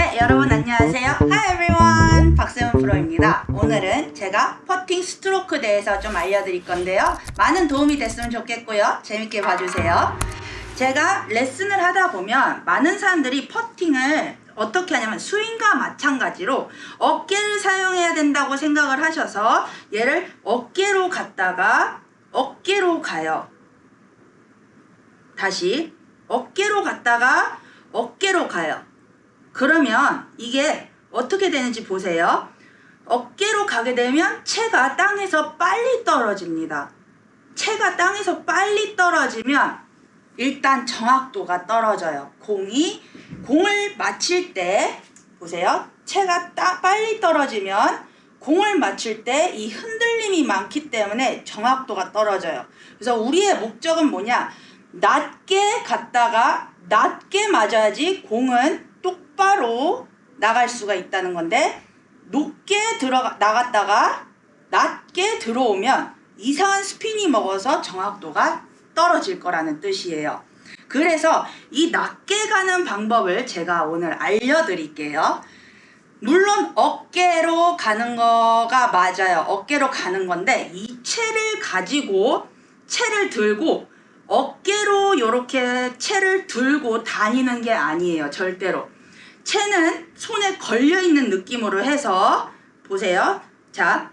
네 여러분 안녕하세요. Hi everyone. 박세훈 프로입니다. 오늘은 제가 퍼팅 스트로크 대해서 좀 알려드릴 건데요. 많은 도움이 됐으면 좋겠고요. 재밌게 봐주세요. 제가 레슨을 하다 보면 많은 사람들이 퍼팅을 어떻게 하냐면 스윙과 마찬가지로 어깨를 사용해야 된다고 생각을 하셔서 얘를 어깨로 갔다가 어깨로 가요. 다시 어깨로 갔다가 어깨로 가요 그러면 이게 어떻게 되는지 보세요. 어깨로 가게 되면 채가 땅에서 빨리 떨어집니다. 채가 땅에서 빨리 떨어지면 일단 정확도가 떨어져요. 공이 공을 맞힐 때 보세요. 채가 따, 빨리 떨어지면 공을 맞출 때 이 흔들림이 많기 때문에 정확도가 떨어져요. 그래서 우리의 목적은 뭐냐? 낮게 갔다가 낮게 맞아야지 공은 똑바로 나갈 수가 있다는 건데 높게 들어가 나갔다가 낮게 들어오면 이상한 스핀이 먹어서 정확도가 떨어질 거라는 뜻이에요. 그래서 이 낮게 가는 방법을 제가 오늘 알려드릴게요. 물론 어깨로 가는 거가 맞아요. 어깨로 가는 건데 이 채를 가지고 채를 들고 어깨로 이렇게 채를 들고 다니는 게 아니에요. 절대로. 채는 손에 걸려있는 느낌으로 해서 보세요. 자,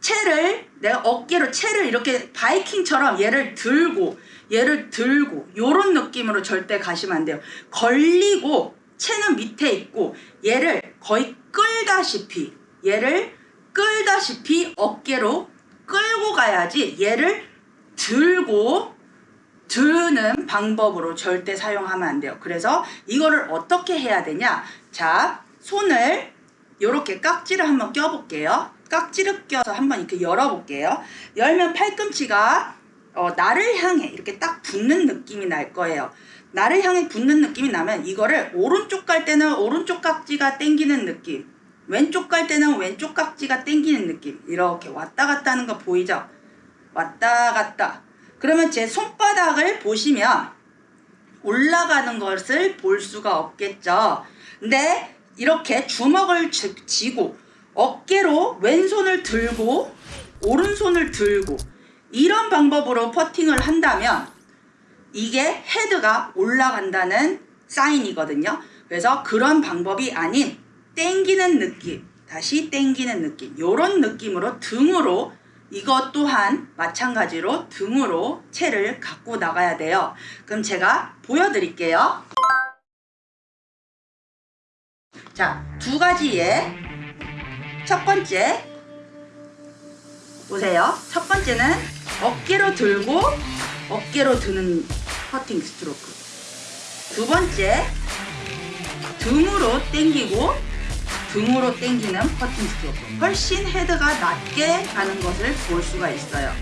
채를 내가 어깨로 채를 이렇게 바이킹처럼 얘를 들고 얘를 들고 요런 느낌으로 절대 가시면 안 돼요. 걸리고 채는 밑에 있고 얘를 거의 끌다시피 얘를 끌다시피 어깨로 끌고 가야지 얘를 들고 드는 방법으로 절대 사용하면 안 돼요. 그래서 이거를 어떻게 해야 되냐? 자, 손을 이렇게 깍지를 한번 껴볼게요. 깍지를 껴서 한번 이렇게 열어볼게요. 열면 팔꿈치가 어, 나를 향해 이렇게 딱 붙는 느낌이 날 거예요. 나를 향해 붙는 느낌이 나면 이거를 오른쪽 갈 때는 오른쪽 깍지가 땡기는 느낌 왼쪽 갈 때는 왼쪽 깍지가 땡기는 느낌 이렇게 왔다 갔다 하는 거 보이죠? 왔다 갔다 그러면 제 손바닥을 보시면 올라가는 것을 볼 수가 없겠죠. 근데 이렇게 주먹을 쥐고 어깨로 왼손을 들고 오른손을 들고 이런 방법으로 퍼팅을 한다면 이게 헤드가 올라간다는 사인이거든요. 그래서 그런 방법이 아닌 땡기는 느낌 다시 땡기는 느낌 이런 느낌으로 등으로 이것 또한 마찬가지로 등으로 채를 갖고 나가야 돼요. 그럼 제가 보여드릴게요. 자, 두 가지의 첫 번째 보세요. 첫 번째는 어깨로 들고 어깨로 드는 퍼팅 스트로크 두 번째 등으로 당기고 등으로 당기는 퍼팅 스트로크 훨씬 헤드가 낮게 가는 것을 볼 수가 있어요.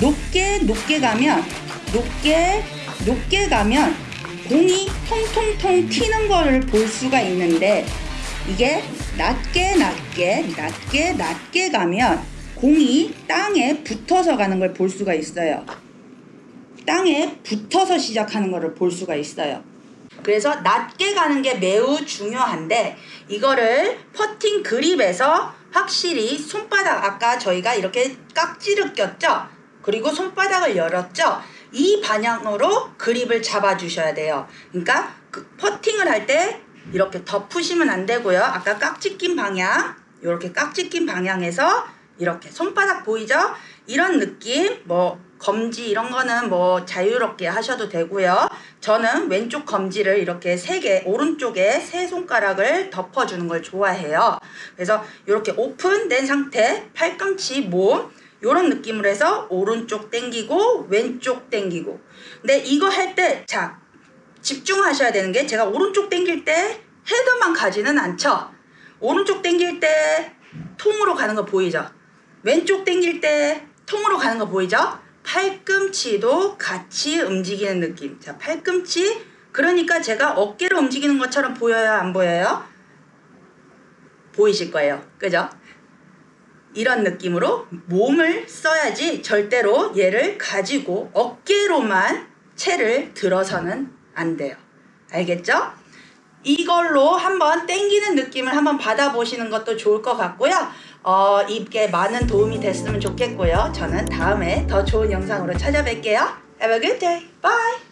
높게 높게 가면 높게 높게 가면 공이 통통통 튀는 거를 볼 수가 있는데 이게 낮게 낮게 낮게 낮게 가면 공이 땅에 붙어서 가는 걸 볼 수가 있어요. 땅에 붙어서 시작하는 것을 볼 수가 있어요 그래서 낮게 가는 게 매우 중요한데 이거를 퍼팅 그립에서 확실히 손바닥 아까 저희가 이렇게 깍지를 꼈죠? 그리고 손바닥을 열었죠? 이 방향으로 그립을 잡아 주셔야 돼요. 그러니까 그 퍼팅을 할 때 이렇게 덮으시면 안 되고요. 아까 깍지 낀 방향 이렇게 깍지 낀 방향에서 이렇게 손바닥 보이죠 이런 느낌 뭐 검지 이런 거는 뭐 자유롭게 하셔도 되고요. 저는 왼쪽 검지를 이렇게 세 개 오른쪽에 세 손가락을 덮어주는 걸 좋아해요. 그래서 이렇게 오픈된 상태 팔꿈치 몸 이런 느낌으로 해서 오른쪽 당기고 왼쪽 당기고 근데 이거 할 때 자 집중하셔야 되는 게 제가 오른쪽 당길 때 헤드만 가지는 않죠. 오른쪽 당길 때 통으로 가는 거 보이죠? 왼쪽 당길 때 통으로 가는 거 보이죠? 팔꿈치도 같이 움직이는 느낌 자 팔꿈치 그러니까 제가 어깨로 움직이는 것처럼 보여요 안 보여요? 보이실 거예요 그죠? 이런 느낌으로 몸을 써야지 절대로 얘를 가지고 어깨로만 채를 들어서는 안 돼요 알겠죠? 이걸로 한번 땡기는 느낌을 한번 받아보시는 것도 좋을 것 같고요. 어, 이게 많은 도움이 됐으면 좋겠고요. 저는 다음에 더 좋은 영상으로 찾아뵐게요. Have a good day. Bye.